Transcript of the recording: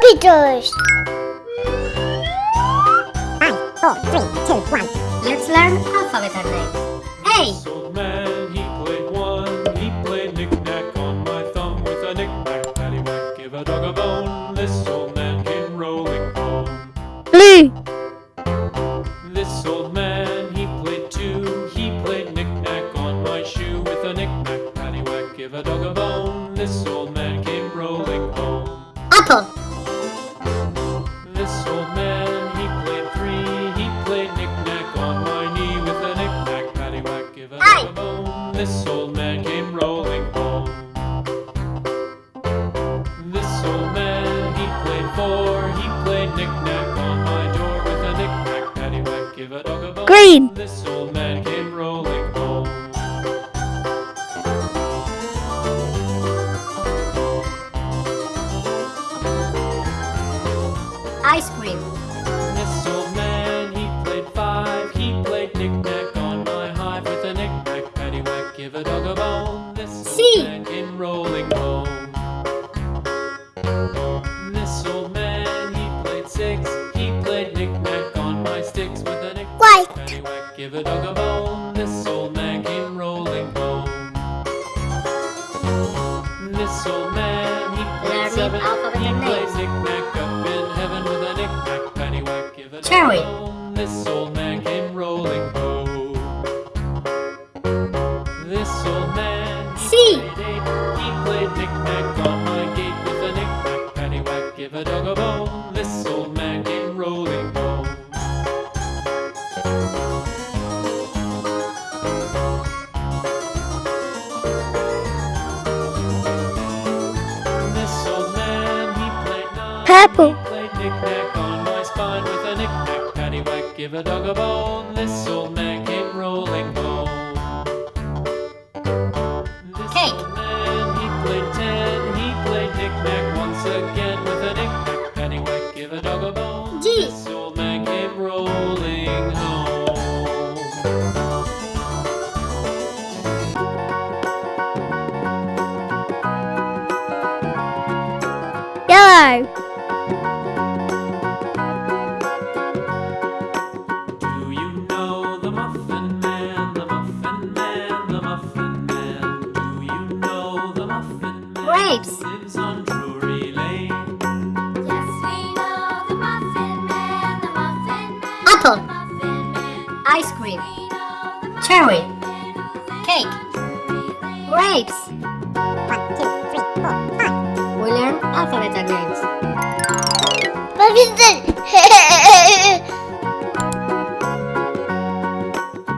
Computers. Five, four, three, two, one. Let's learn alphabet and names. A. This old man, he played one. He played knick-knack on my thumb with a knick-knack, paddywhack, give a dog a bone. This old man came rolling home. Blue. Apple. This old man, he played three. He played knick-knack on my knee with a knick-knack, paddywhack, give a Aye. bone. This old man came rolling home. This old man, he played four. He played knick-knack on my door with a knick-knack, paddywhack, give a dog a bone. Green. This old man came rolling Ice cream. This old man, he played five. He played knick-knack on my hive with a knick-knack, paddywhack, give a dog a bone. This old C. man came rolling home. This old man, he played six. He played knick-knack on my sticks with a knick-knack, paddywhack, give a dog a bone. This old man came rolling home. This old man, he played Learning seven. alphabet He and played knick-knack up in heaven with a knick-knack, paddywhack, give a dog a Cherry. bone. This old man came rolling home. This old man, C. He played knick-knack on my gate with a knick-knack, paddywhack, give a dog a bone. This old man came rolling home. Played nine. Purple. Knick-knack on my spine with a knick-knack, paddywhack, give a dog a bone. This old man came rolling home. This Cake. old man, he played ten. He played knick-knack once again with a knick-knack, paddywhack, give a dog a bone. G. This old man came rolling home. Yellow. Apple. the Muffin Man. Ice cream. We know the Cherry. Muffin Man who lives Cake. on Drury Lane. Grapes. One, two, three, four, five. We learn alphabet and names. What is it?